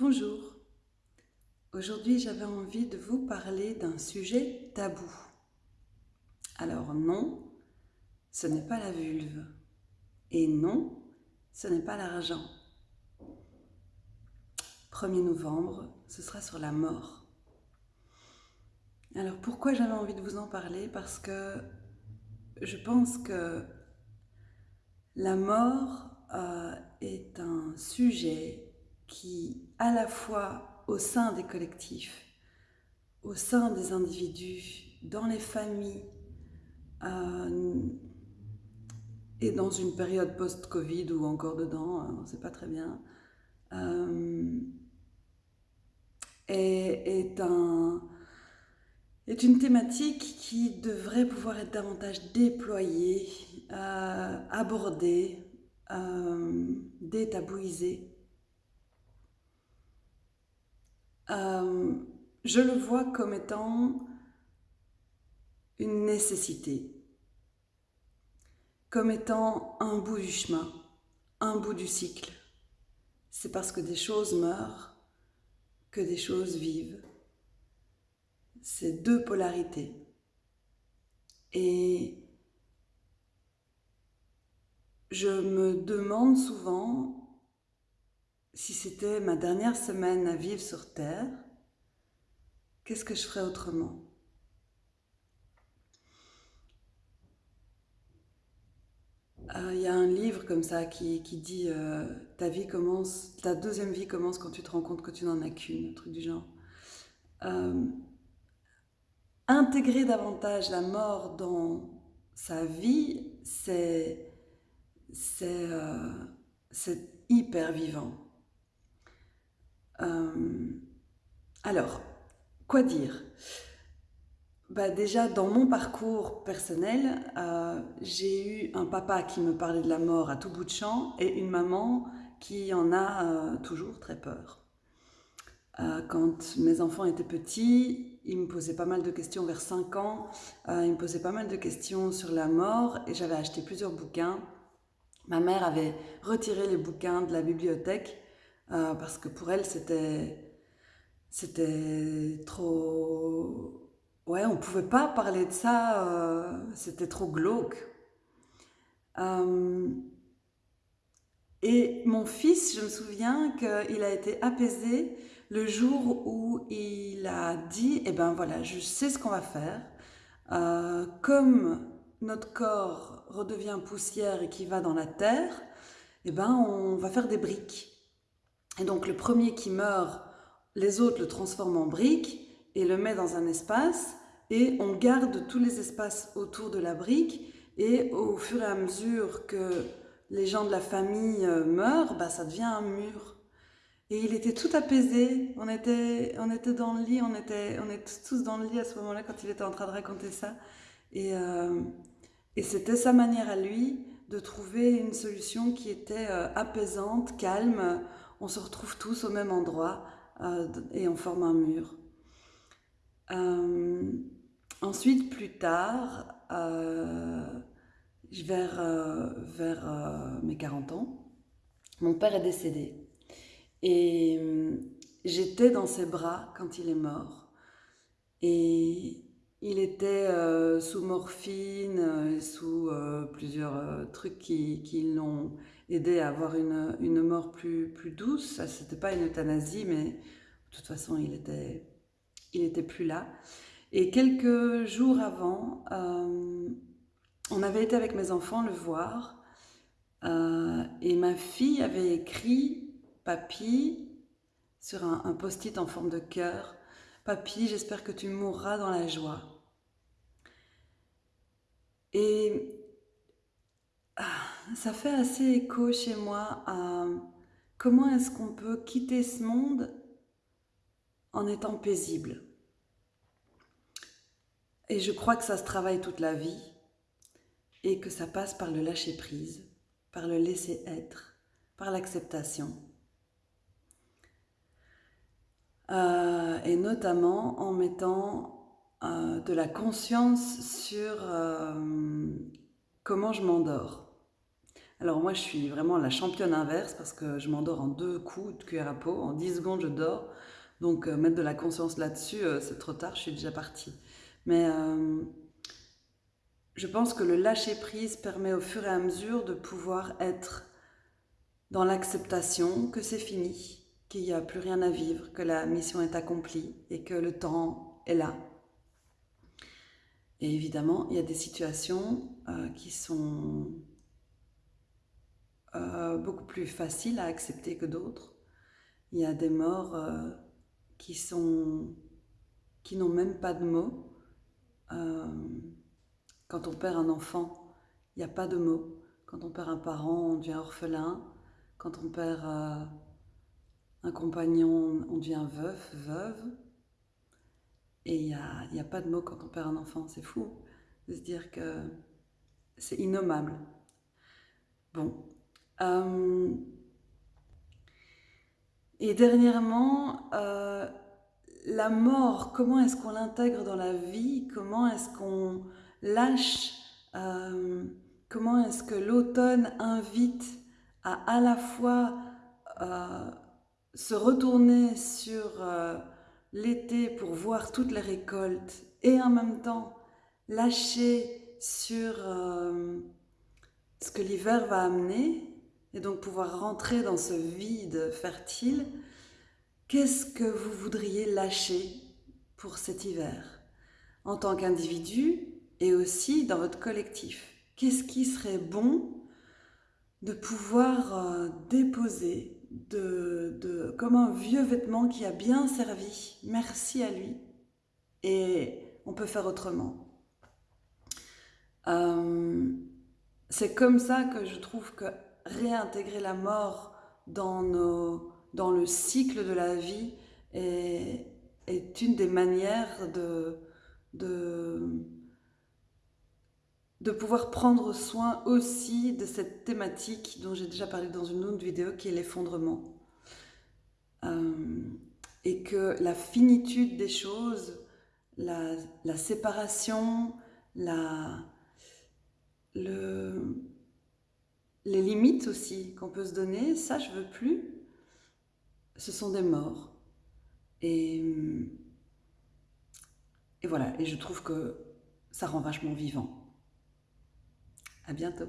Bonjour. Aujourd'hui, j'avais envie de vous parler d'un sujet tabou. Alors non, ce n'est pas la vulve. Et non, ce n'est pas l'argent. 1er novembre, ce sera sur la mort. Alors pourquoi j'avais envie de vous en parler? Parce que je pense que la mort euh, est un sujet qui, à la fois au sein des collectifs, au sein des individus, dans les familles, euh, et dans une période post-Covid ou encore dedans, hein, on ne sait pas très bien, euh, est, un, est, une thématique qui devrait pouvoir être davantage déployée, euh, abordée, détabouisée. Euh, je le vois comme étant une nécessité, comme étant un bout du chemin, un bout du cycle. C'est parce que des choses meurent que des choses vivent. C'est deux polarités. Et je me demande souvent si c'était ma dernière semaine à vivre sur Terre, qu'est-ce que je ferais autrement? Euh, Il y a un livre comme ça qui, dit euh, ta vie commence, ta deuxième vie commence quand tu te rends compte que tu n'en as qu'une, un truc du genre. Euh, intégrer davantage la mort dans sa vie, c'est hyper vivant. Euh, alors, quoi dire? Bah déjà, dans mon parcours personnel, euh, j'ai eu un papa qui me parlait de la mort à tout bout de champ et une maman qui en a euh, toujours très peur. quand mes enfants étaient petits, ils me posaient pas mal de questions vers 5 ans, ils me posaient pas mal de questions sur la mort et j'avais acheté plusieurs bouquins. Ma mère avait retiré les bouquins de la bibliothèque euh, parce que pour elle, c'était, trop... Ouais, on ne pouvait pas parler de ça, euh, c'était trop glauque. Euh, et mon fils, je me souviens qu'il a été apaisé le jour où il a dit, eh ben voilà, je sais ce qu'on va faire. comme notre corps redevient poussière et qui va dans la terre, eh ben on va faire des briques. Et donc le premier qui meurt, les autres le transforment en brique et le met dans un espace et on garde tous les espaces autour de la brique et au fur et à mesure que les gens de la famille euh, meurent, bah, ça devient un mur. Et il était tout apaisé, on était, on était dans le lit, on était, on était tous dans le lit à ce moment-là quand il était en train de raconter ça. Et, euh, c'était sa manière à lui de trouver une solution qui était euh, apaisante, calme, on se retrouve tous au même endroit euh, et on forme un mur. Euh, ensuite, plus tard, euh, vers, vers mes 40 ans, mon père est décédé. Et j'étais dans ses bras quand il est mort. Et il était sous morphine, sous plusieurs trucs qui, qui l'ont aider à avoir une, une mort plus, plus douce. C'était pas une euthanasie, mais de toute façon, il était, il était plus là. Et quelques jours avant, euh, on avait été avec mes enfants le voir, euh, et ma fille avait écrit « Papy » sur un, un post-it en forme de cœur, « Papy, j'espère que tu mourras dans la joie ». Et ça fait assez écho chez moi à comment est-ce qu'on peut quitter ce monde en étant paisible. Et je crois que ça se travaille toute la vie et que ça passe par le lâcher prise, par le laisser être, par l'acceptation. Euh, et notamment en mettant euh, de la conscience sur euh, comment je m'endors. Alors moi, je suis vraiment la championne inverse parce que je m'endors en deux coups de cuillère à peau. En 10 secondes, je dors. Donc mettre de la conscience là-dessus, c'est trop tard, je suis déjà partie. Mais je pense que le lâcher-prise permet au fur et à mesure de pouvoir être dans l'acceptation que c'est fini, qu'il n'y a plus rien à vivre, que la mission est accomplie et que le temps est là. Et évidemment, il y a des situations qui sont euh, beaucoup plus facile à accepter que d'autres. Il y a des morts euh, qui sont qui n'ont même pas de mots. Euh, quand on perd un enfant, il n'y a pas de mots. Quand on perd un parent, on devient orphelin. Quand on perd un compagnon, on devient veuf, veuve. Et il n'y a, a, pas de mots quand on perd un enfant. C'est fou de se dire que c'est innommable. Bon, euh, et dernièrement, euh, la mort, comment est-ce qu'on l'intègre dans la vie? Comment est-ce qu'on lâche euh, Comment est-ce que l'automne invite à à la fois se retourner sur l'été pour voir toutes les récoltes et en même temps lâcher sur ce que l'hiver va amener et donc pouvoir rentrer dans ce vide fertile, qu'est-ce que vous voudriez lâcher pour cet hiver? En tant qu'individu et aussi dans votre collectif Qu'est-ce qui serait bon de pouvoir euh, déposer de, comme un vieux vêtement qui a bien servi, merci à lui, et on peut faire autrement. Euh, c'est comme ça que je trouve que réintégrer la mort dans, le cycle de la vie est, une des manières de pouvoir prendre soin aussi de cette thématique dont j'ai déjà parlé dans une autre vidéo qui est l'effondrement. Euh, et que la finitude des choses, la, séparation, les limites aussi qu'on peut se donner, ça je veux plus, ce sont des morts. Et, et voilà, et je trouve que ça rend vachement vivant. À bientôt.